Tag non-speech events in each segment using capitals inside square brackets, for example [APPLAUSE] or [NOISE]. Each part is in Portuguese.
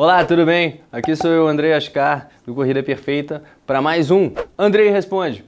Olá, tudo bem? Aqui sou eu, Andrei Ascar, do Corrida Perfeita, para mais um Andrei Responde.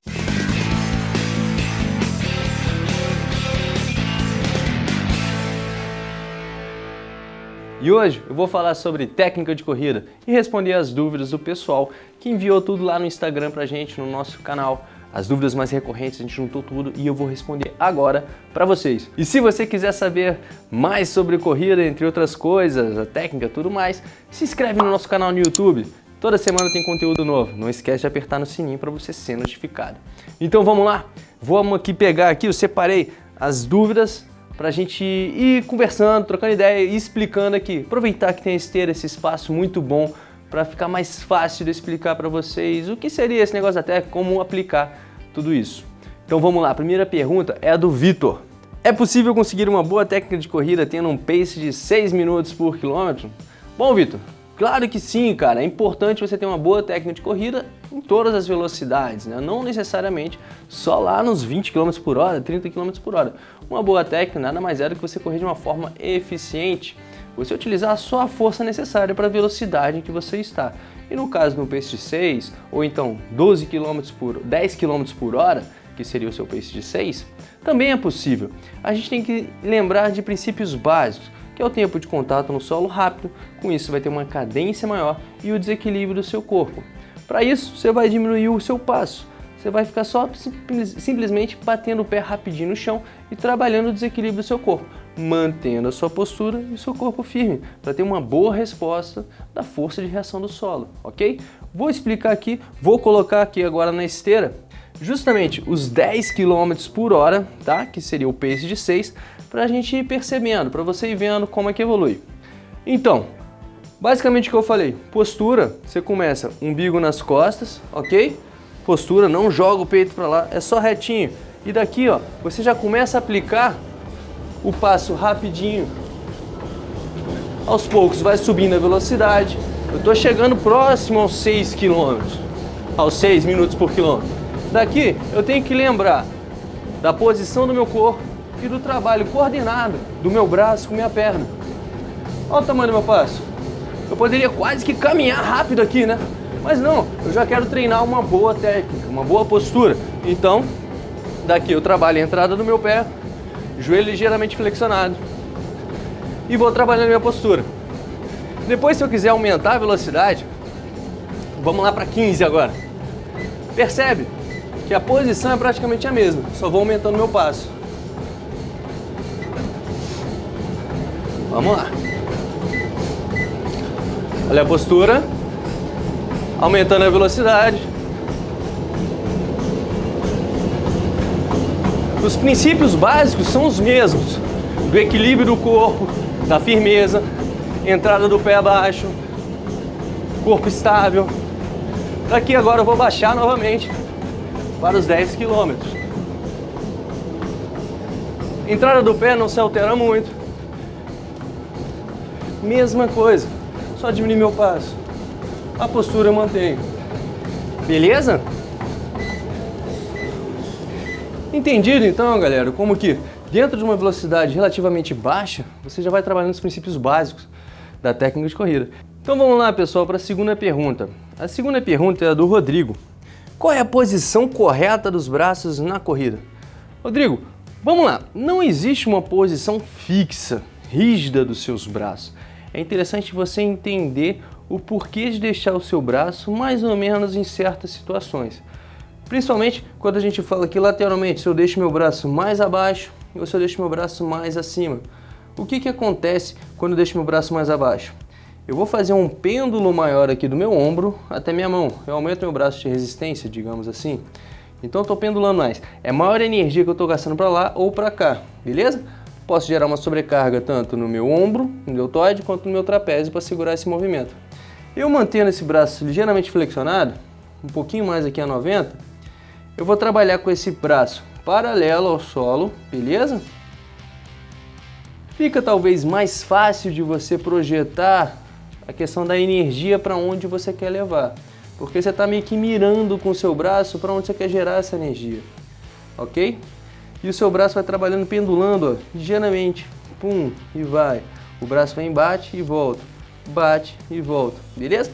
E hoje eu vou falar sobre técnica de corrida e responder as dúvidas do pessoal que enviou tudo lá no Instagram pra gente, no nosso canal. As dúvidas mais recorrentes, a gente juntou tudo e eu vou responder agora para vocês. E se você quiser saber mais sobre corrida, entre outras coisas, a técnica tudo mais, se inscreve no nosso canal no YouTube. Toda semana tem conteúdo novo. Não esquece de apertar no sininho para você ser notificado. Então vamos lá? Vamos aqui pegar aqui, eu separei as dúvidas para a gente ir conversando, trocando ideia e explicando aqui. Aproveitar que tem a esteira, esse espaço muito bom para ficar mais fácil de explicar para vocês o que seria esse negócio da técnica, como aplicar tudo isso. Então vamos lá, a primeira pergunta é a do Vitor. É possível conseguir uma boa técnica de corrida tendo um pace de 6 minutos por quilômetro? Bom, Vitor, Claro que sim, cara. É importante você ter uma boa técnica de corrida em todas as velocidades, né? Não necessariamente só lá nos 20 km por hora, 30 km por hora. Uma boa técnica nada mais é do que você correr de uma forma eficiente. Você utilizar só a força necessária para a velocidade em que você está. E no caso do pace de 6, ou então 12 km por 10 km por hora, que seria o seu pace de 6, também é possível. A gente tem que lembrar de princípios básicos que é o tempo de contato no solo rápido, com isso vai ter uma cadência maior e o desequilíbrio do seu corpo. Para isso, você vai diminuir o seu passo, você vai ficar só simplesmente batendo o pé rapidinho no chão e trabalhando o desequilíbrio do seu corpo, mantendo a sua postura e seu corpo firme, para ter uma boa resposta da força de reação do solo, ok? Vou explicar aqui, vou colocar aqui agora na esteira justamente os 10 km por hora, tá? que seria o pace de 6, para a gente ir percebendo, para você ir vendo como é que evolui. Então, basicamente o que eu falei, postura, você começa umbigo nas costas, ok? Postura, não joga o peito para lá, é só retinho. E daqui, ó, você já começa a aplicar o passo rapidinho. Aos poucos vai subindo a velocidade. Eu estou chegando próximo aos 6 km, aos 6 minutos por quilômetro. Daqui eu tenho que lembrar da posição do meu corpo, e do trabalho coordenado do meu braço com minha perna. Olha o tamanho do meu passo. Eu poderia quase que caminhar rápido aqui, né? Mas não, eu já quero treinar uma boa técnica, uma boa postura. Então, daqui eu trabalho a entrada do meu pé, joelho ligeiramente flexionado e vou trabalhando minha postura. Depois, se eu quiser aumentar a velocidade, vamos lá para 15 agora. Percebe que a posição é praticamente a mesma, só vou aumentando meu passo. Vamos lá. Olha a postura. Aumentando a velocidade. Os princípios básicos são os mesmos. Do equilíbrio do corpo, da firmeza, entrada do pé abaixo, corpo estável. Daqui agora eu vou baixar novamente para os 10 quilômetros. Entrada do pé não se altera muito. Mesma coisa, só diminuir meu passo. A postura eu mantenho. Beleza? Entendido então, galera, como que dentro de uma velocidade relativamente baixa, você já vai trabalhando os princípios básicos da técnica de corrida. Então vamos lá, pessoal, para a segunda pergunta. A segunda pergunta é a do Rodrigo. Qual é a posição correta dos braços na corrida? Rodrigo, vamos lá. Não existe uma posição fixa, rígida dos seus braços é interessante você entender o porquê de deixar o seu braço mais ou menos em certas situações. Principalmente quando a gente fala aqui lateralmente, se eu deixo meu braço mais abaixo ou se eu deixo meu braço mais acima. O que, que acontece quando eu deixo meu braço mais abaixo? Eu vou fazer um pêndulo maior aqui do meu ombro até minha mão. Eu aumento meu braço de resistência, digamos assim. Então eu estou pendulando mais. É maior energia que eu estou gastando para lá ou para cá, beleza? posso gerar uma sobrecarga tanto no meu ombro, no deltoide, quanto no meu trapézio para segurar esse movimento. Eu mantendo esse braço ligeiramente flexionado, um pouquinho mais aqui a 90, eu vou trabalhar com esse braço paralelo ao solo, beleza? Fica talvez mais fácil de você projetar a questão da energia para onde você quer levar. Porque você está meio que mirando com o seu braço para onde você quer gerar essa energia. Ok? E o seu braço vai trabalhando pendulando, ó, ligeiramente. Pum, e vai. O braço vem, bate e volta. bate e volta, beleza?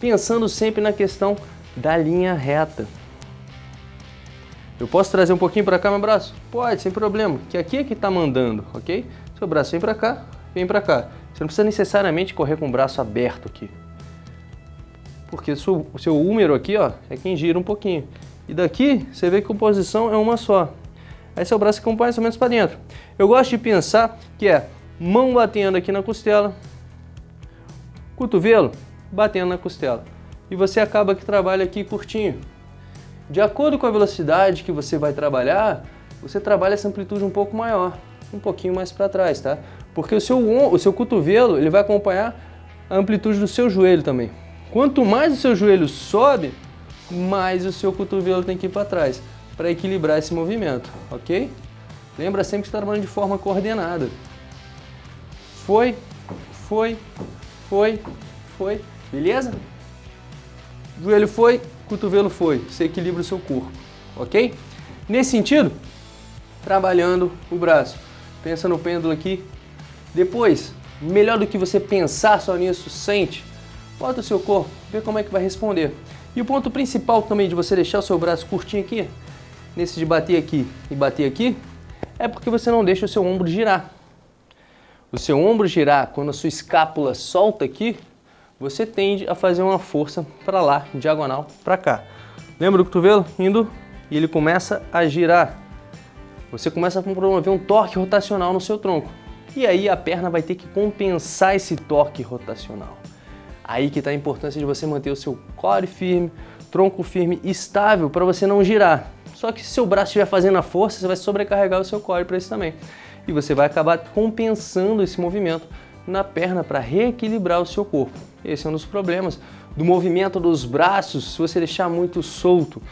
Pensando sempre na questão da linha reta. Eu posso trazer um pouquinho para cá meu braço? Pode, sem problema, que aqui é que está mandando, ok? Seu braço vem para cá, vem para cá. Você não precisa necessariamente correr com o braço aberto aqui. Porque o seu, húmero aqui ó, é quem gira um pouquinho. E daqui, você vê que a composição é uma só. Aí seu braço acompanha mais ou menos para dentro. Eu gosto de pensar que é mão batendo aqui na costela, cotovelo batendo na costela. E você acaba que trabalha aqui curtinho. De acordo com a velocidade que você vai trabalhar, você trabalha essa amplitude um pouco maior, um pouquinho mais para trás, tá? Porque o seu, o seu cotovelo ele vai acompanhar a amplitude do seu joelho também. Quanto mais o seu joelho sobe, mais o seu cotovelo tem que ir para trás, para equilibrar esse movimento, ok? Lembra sempre que está trabalhando de forma coordenada. Foi, foi, foi, foi, beleza? Joelho foi, cotovelo foi, você equilibra o seu corpo, ok? Nesse sentido, trabalhando o braço. Pensa no pêndulo aqui. Depois, melhor do que você pensar só nisso, sente. Bota o seu corpo, vê como é que vai responder. E o ponto principal também de você deixar o seu braço curtinho aqui, nesse de bater aqui e bater aqui, é porque você não deixa o seu ombro girar. O seu ombro girar, quando a sua escápula solta aqui, você tende a fazer uma força para lá, diagonal para cá. Lembra do cotovelo? Indo e ele começa a girar. Você começa a promover um torque rotacional no seu tronco. E aí a perna vai ter que compensar esse torque rotacional. Aí que está a importância de você manter o seu core firme, tronco firme, estável, para você não girar. Só que se seu braço estiver fazendo a força, você vai sobrecarregar o seu core para isso também. E você vai acabar compensando esse movimento na perna para reequilibrar o seu corpo. Esse é um dos problemas do movimento dos braços se você deixar muito solto.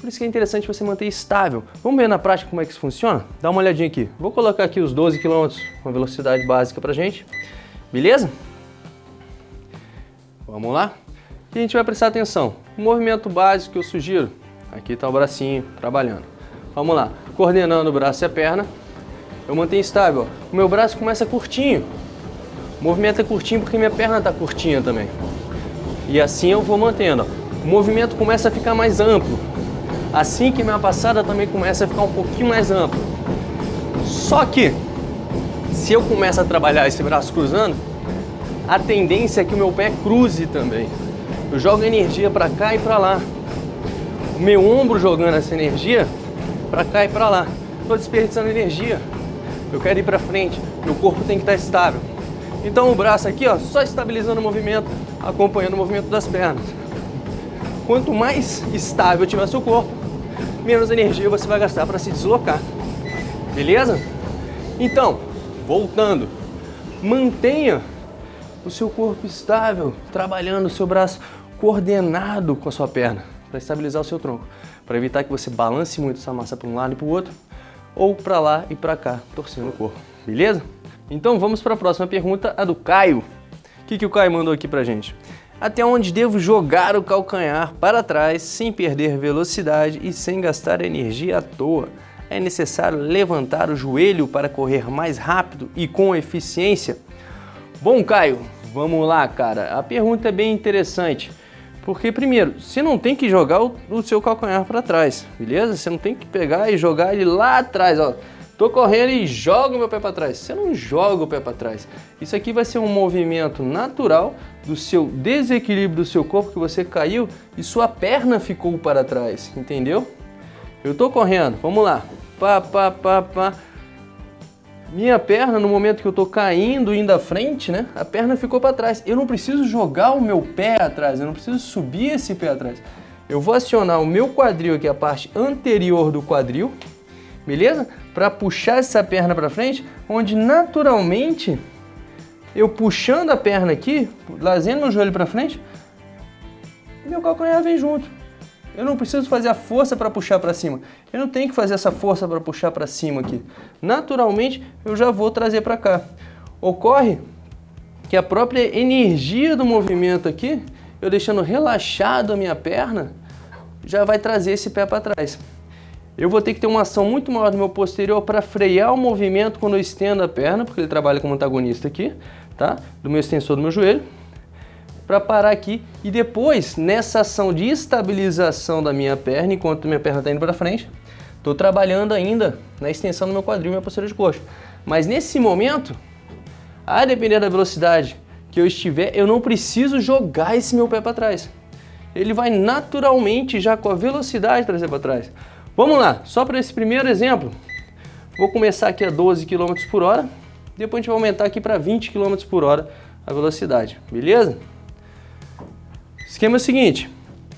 Por isso que é interessante você manter estável. Vamos ver na prática como é que isso funciona? Dá uma olhadinha aqui. Vou colocar aqui os 12 km com velocidade básica pra gente. Beleza? Vamos lá? E a gente vai prestar atenção. O movimento básico que eu sugiro. Aqui está o bracinho trabalhando. Vamos lá. Coordenando o braço e a perna. Eu mantenho estável. O meu braço começa curtinho. O movimento é curtinho porque minha perna está curtinha também. E assim eu vou mantendo. O movimento começa a ficar mais amplo. Assim que minha passada também começa a ficar um pouquinho mais ampla. Só que, se eu começo a trabalhar esse braço cruzando, a tendência é que o meu pé cruze também. Eu jogo energia para cá e para lá. O meu ombro jogando essa energia para cá e para lá. Estou desperdiçando energia. Eu quero ir para frente. Meu corpo tem que estar estável. Então o braço aqui, ó, só estabilizando o movimento, acompanhando o movimento das pernas. Quanto mais estável tiver seu corpo, menos energia você vai gastar para se deslocar. Beleza? Então, voltando, mantenha o seu corpo estável, trabalhando o seu braço coordenado com a sua perna, para estabilizar o seu tronco, para evitar que você balance muito essa massa para um lado e para o outro, ou para lá e para cá, torcendo o corpo. Beleza? Então vamos para a próxima pergunta, a do Caio. O que, que o Caio mandou aqui para gente? Até onde devo jogar o calcanhar para trás sem perder velocidade e sem gastar energia à toa? É necessário levantar o joelho para correr mais rápido e com eficiência? Bom, Caio, vamos lá, cara. A pergunta é bem interessante. Porque, primeiro, você não tem que jogar o, o seu calcanhar para trás, beleza? Você não tem que pegar e jogar ele lá atrás, ó. Tô correndo e jogo meu pé para trás. Você não joga o pé para trás. Isso aqui vai ser um movimento natural do seu desequilíbrio do seu corpo que você caiu e sua perna ficou para trás, entendeu? Eu tô correndo, vamos lá. Pá, pá, pá, pá. Minha perna, no momento que eu tô caindo, indo à frente, né? A perna ficou para trás. Eu não preciso jogar o meu pé atrás, eu não preciso subir esse pé atrás. Eu vou acionar o meu quadril aqui, a parte anterior do quadril, beleza? Para puxar essa perna para frente, onde naturalmente eu puxando a perna aqui, trazendo meu joelho para frente, meu calcanhar vem junto. Eu não preciso fazer a força para puxar para cima. Eu não tenho que fazer essa força para puxar para cima aqui. Naturalmente, eu já vou trazer para cá. Ocorre que a própria energia do movimento aqui, eu deixando relaxado a minha perna, já vai trazer esse pé para trás. Eu vou ter que ter uma ação muito maior no meu posterior para frear o movimento quando eu estendo a perna, porque ele trabalha como antagonista aqui, tá? Do meu extensor do meu joelho, para parar aqui e depois, nessa ação de estabilização da minha perna, enquanto minha perna está indo para frente, estou trabalhando ainda na extensão do meu quadril e minha posterior de coxa. Mas nesse momento, a depender da velocidade que eu estiver, eu não preciso jogar esse meu pé para trás. Ele vai naturalmente, já com a velocidade, trazer para trás. Vamos lá, só para esse primeiro exemplo, vou começar aqui a 12 km por hora, depois a gente vai aumentar aqui para 20 km por hora a velocidade, beleza? Esquema é o seguinte,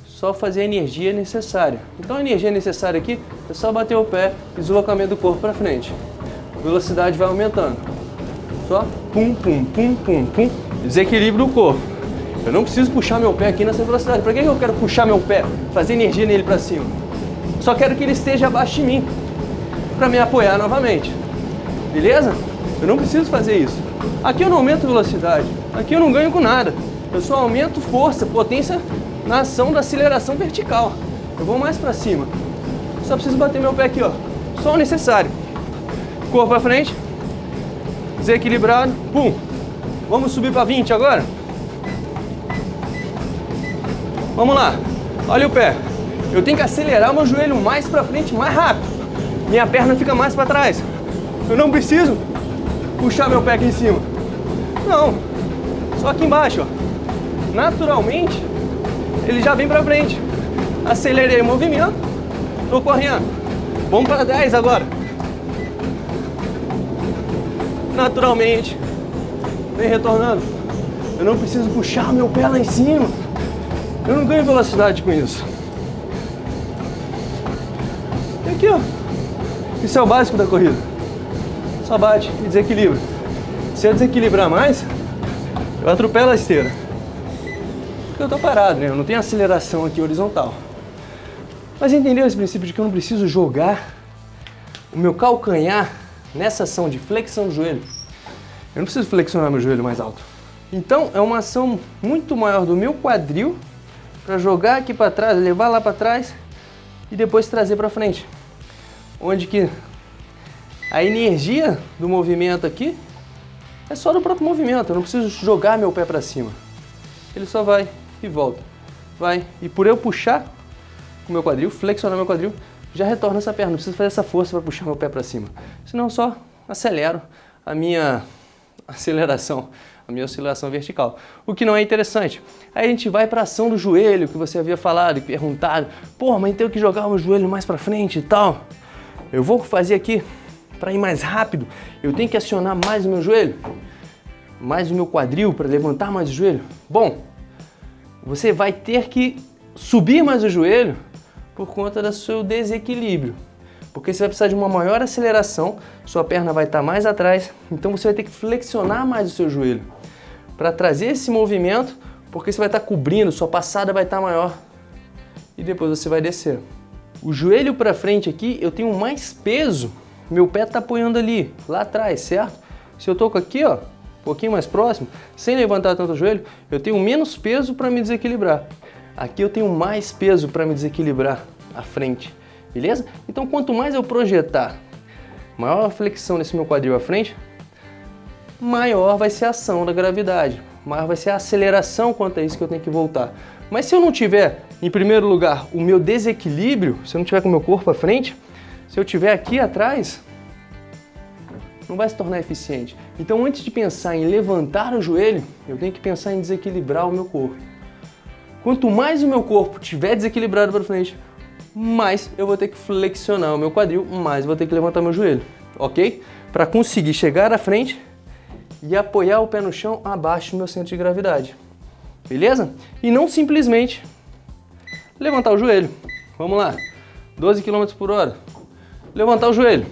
só fazer a energia necessária. Então a energia necessária aqui é só bater o pé e deslocamento do corpo para frente. A velocidade vai aumentando. Só pum, pum, pum, pum, pum, desequilíbrio do corpo. Eu não preciso puxar meu pé aqui nessa velocidade. Para que eu quero puxar meu pé? Fazer energia nele para cima. Só quero que ele esteja abaixo de mim para me apoiar novamente. Beleza? Eu não preciso fazer isso. Aqui eu não aumento velocidade. Aqui eu não ganho com nada. Eu só aumento força, potência na ação da aceleração vertical. Eu vou mais para cima. Só preciso bater meu pé aqui, ó. Só o necessário. Corpo para frente. Desequilibrado. Pum. Vamos subir para 20 agora? Vamos lá. Olha o pé. Eu tenho que acelerar meu joelho mais para frente, mais rápido. Minha perna fica mais para trás. Eu não preciso puxar meu pé aqui em cima. Não. Só aqui embaixo, ó. Naturalmente, ele já vem para frente. Acelerei o movimento. Tô correndo. Vamos para 10 agora. Naturalmente. Vem retornando. Eu não preciso puxar meu pé lá em cima. Eu não ganho velocidade com isso. Aqui, ó. Isso é o básico da corrida. Só bate e desequilibra. Se eu desequilibrar mais, eu atropelo a esteira. Porque eu tô parado, né? Eu não tenho aceleração aqui horizontal. Mas entendeu esse princípio de que eu não preciso jogar o meu calcanhar nessa ação de flexão do joelho? Eu não preciso flexionar meu joelho mais alto. Então, é uma ação muito maior do meu quadril para jogar aqui para trás, levar lá para trás e depois trazer para frente onde que a energia do movimento aqui é só do próprio movimento, eu não preciso jogar meu pé para cima. Ele só vai e volta, vai. E por eu puxar o meu quadril, flexionar meu quadril, já retorna essa perna, não preciso fazer essa força para puxar meu pé para cima. Senão eu só acelero a minha aceleração, a minha oscilação vertical, o que não é interessante. Aí a gente vai para a ação do joelho, que você havia falado e perguntado, pô, mas tenho que jogar o joelho mais para frente e tal. Eu vou fazer aqui para ir mais rápido, eu tenho que acionar mais o meu joelho, mais o meu quadril para levantar mais o joelho. Bom, você vai ter que subir mais o joelho por conta do seu desequilíbrio. Porque você vai precisar de uma maior aceleração, sua perna vai estar mais atrás, então você vai ter que flexionar mais o seu joelho para trazer esse movimento, porque você vai estar cobrindo, sua passada vai estar maior e depois você vai descer. O joelho para frente aqui, eu tenho mais peso, meu pé está apoiando ali, lá atrás, certo? Se eu toco aqui, ó, um pouquinho mais próximo, sem levantar tanto o joelho, eu tenho menos peso para me desequilibrar. Aqui eu tenho mais peso para me desequilibrar à frente, beleza? Então quanto mais eu projetar maior flexão nesse meu quadril à frente, maior vai ser a ação da gravidade, maior vai ser a aceleração quanto a isso que eu tenho que voltar. Mas se eu não tiver em primeiro lugar, o meu desequilíbrio, se eu não tiver com o meu corpo à frente, se eu tiver aqui atrás, não vai se tornar eficiente. Então, antes de pensar em levantar o joelho, eu tenho que pensar em desequilibrar o meu corpo. Quanto mais o meu corpo estiver desequilibrado para frente, mais eu vou ter que flexionar o meu quadril, mais eu vou ter que levantar meu joelho, ok? Para conseguir chegar à frente e apoiar o pé no chão abaixo do meu centro de gravidade, beleza? E não simplesmente levantar o joelho. Vamos lá. 12 km por hora. Levantar o joelho.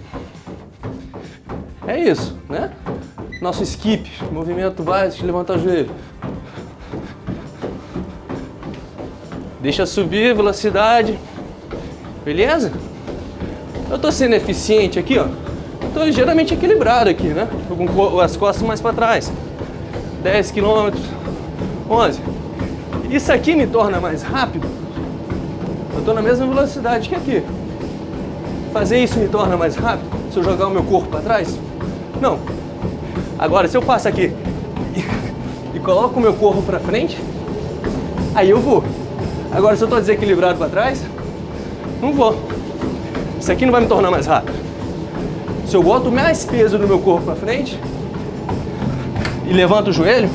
É isso, né? Nosso skip, movimento básico de levantar o joelho. Deixa subir velocidade. Beleza? Eu tô sendo eficiente aqui, ó. Tô ligeiramente equilibrado aqui, né? Tô com as costas mais para trás. 10 km, 11. Isso aqui me torna mais rápido eu estou na mesma velocidade que aqui. fazer isso me torna mais rápido se eu jogar o meu corpo para trás? Não. Agora, se eu faço aqui e, [LAUGHS] e coloco o meu corpo para frente, aí eu vou. Agora, se eu estou desequilibrado para trás, não vou. Isso aqui não vai me tornar mais rápido. Se eu boto mais peso no meu corpo para frente e levanto o joelho,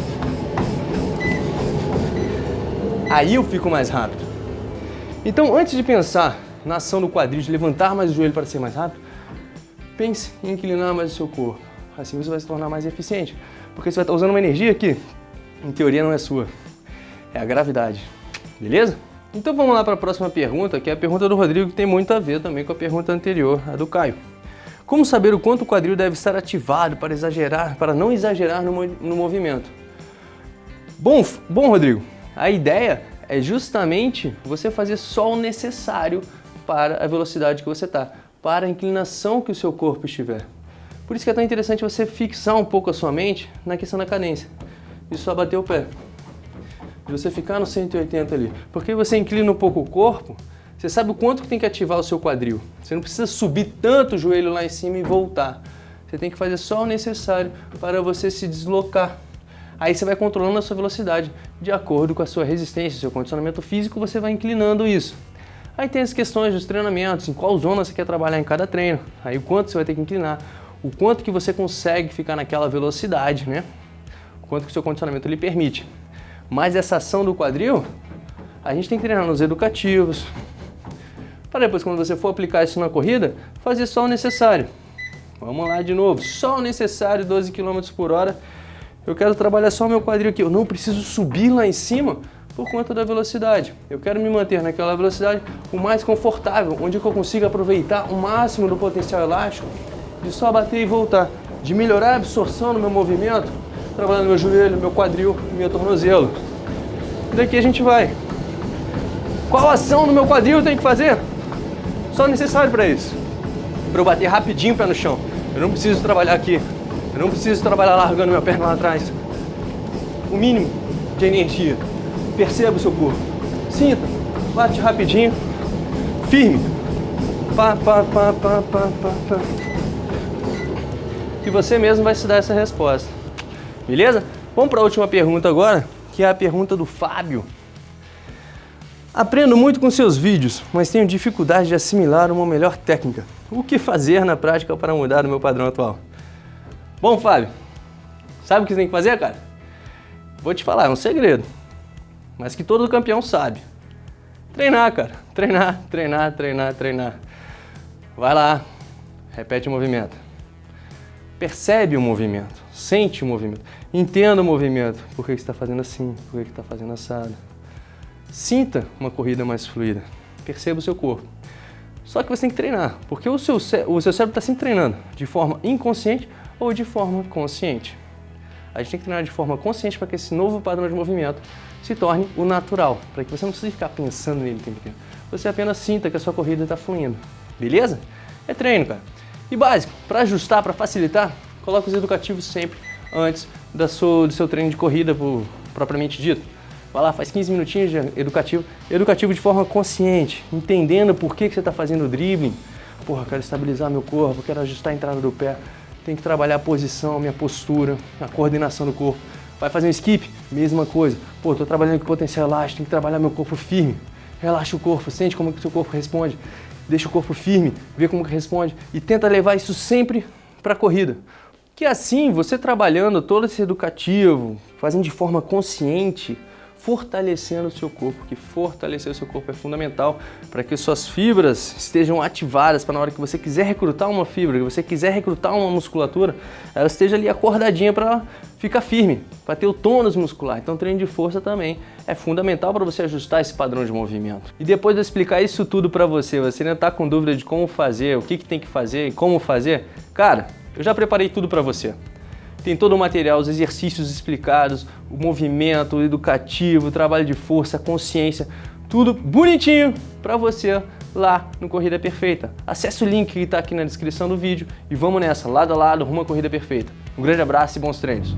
aí eu fico mais rápido. Então, antes de pensar na ação do quadril, de levantar mais o joelho para ser mais rápido, pense em inclinar mais o seu corpo. Assim você vai se tornar mais eficiente. Porque você vai estar usando uma energia que, em teoria, não é sua. É a gravidade. Beleza? Então vamos lá para a próxima pergunta, que é a pergunta do Rodrigo, que tem muito a ver também com a pergunta anterior, a do Caio. Como saber o quanto o quadril deve estar ativado para exagerar, para não exagerar no, no movimento? Bom, bom, Rodrigo, a ideia é justamente você fazer só o necessário para a velocidade que você está, para a inclinação que o seu corpo estiver. Por isso que é tão interessante você fixar um pouco a sua mente na questão da cadência e só bater o pé de você ficar no 180 ali. Porque você inclina um pouco o corpo, você sabe o quanto que tem que ativar o seu quadril. Você não precisa subir tanto o joelho lá em cima e voltar. Você tem que fazer só o necessário para você se deslocar. Aí você vai controlando a sua velocidade de acordo com a sua resistência, seu condicionamento físico, você vai inclinando isso. Aí tem as questões dos treinamentos, em qual zona você quer trabalhar em cada treino, aí o quanto você vai ter que inclinar, o quanto que você consegue ficar naquela velocidade, né? O quanto que o seu condicionamento lhe permite. Mas essa ação do quadril, a gente tem que treinar nos educativos, para depois, quando você for aplicar isso na corrida, fazer só o necessário. Vamos lá de novo, só o necessário, 12 km por hora. Eu quero trabalhar só meu quadril aqui, eu não preciso subir lá em cima por conta da velocidade. Eu quero me manter naquela velocidade o mais confortável, onde eu consiga aproveitar o máximo do potencial elástico de só bater e voltar, de melhorar a absorção no meu movimento, trabalhando meu joelho, meu quadril, meu tornozelo. Daqui a gente vai. Qual ação no meu quadril eu tenho que fazer? Só necessário para isso. Para eu bater rapidinho o pé no chão. Eu não preciso trabalhar aqui. Eu não preciso trabalhar largando minha perna lá atrás. O mínimo de energia. Perceba o seu corpo. Sinta. Bate rapidinho. Firme. Pá, pá, pá, pá, pá, pá, pá. E você mesmo vai se dar essa resposta. Beleza? Vamos para a última pergunta agora, que é a pergunta do Fábio. Aprendo muito com seus vídeos, mas tenho dificuldade de assimilar uma melhor técnica. O que fazer na prática para mudar o meu padrão atual? Bom, Fábio, sabe o que você tem que fazer, cara? Vou te falar, é um segredo, mas que todo campeão sabe. Treinar, cara. Treinar, treinar, treinar, treinar. Vai lá, repete o movimento. Percebe o movimento, sente o movimento, entenda o movimento. Por que está fazendo assim? Por que está fazendo assado? Sinta uma corrida mais fluida. Perceba o seu corpo. Só que você tem que treinar, porque o seu, o seu cérebro está sempre treinando de forma inconsciente ou de forma consciente. A gente tem que treinar de forma consciente para que esse novo padrão de movimento se torne o natural, para que você não precise ficar pensando nele o tempo inteiro. Você apenas sinta que a sua corrida está fluindo. Beleza? É treino, cara. E básico, para ajustar, para facilitar, coloque os educativos sempre antes da sua, do seu treino de corrida por, propriamente dito. Vai lá, faz 15 minutinhos de educativo, educativo de forma consciente, entendendo por que, que você está fazendo o dribbling. Porra, quero estabilizar meu corpo, quero ajustar a entrada do pé, tem que trabalhar a posição, a minha postura, a coordenação do corpo. Vai fazer um skip, mesma coisa. Pô, tô trabalhando com potencial elástico, tem que trabalhar meu corpo firme. Relaxa o corpo, sente como que o seu corpo responde deixa o corpo firme, vê como que responde e tenta levar isso sempre para a corrida. Que assim, você trabalhando todo esse educativo, fazendo de forma consciente, fortalecendo o seu corpo, que fortalecer o seu corpo é fundamental para que suas fibras estejam ativadas para na hora que você quiser recrutar uma fibra, que você quiser recrutar uma musculatura, ela esteja ali acordadinha para ficar firme, para ter o tônus muscular. Então treino de força também é fundamental para você ajustar esse padrão de movimento. E depois de eu explicar isso tudo para você, você ainda está com dúvida de como fazer, o que, que tem que fazer e como fazer, cara, eu já preparei tudo para você. Tem todo o material, os exercícios explicados, o movimento o educativo, o trabalho de força, a consciência, tudo bonitinho para você lá no Corrida Perfeita. Acesse o link que está aqui na descrição do vídeo e vamos nessa, lado a lado, rumo à Corrida Perfeita. Um grande abraço e bons treinos!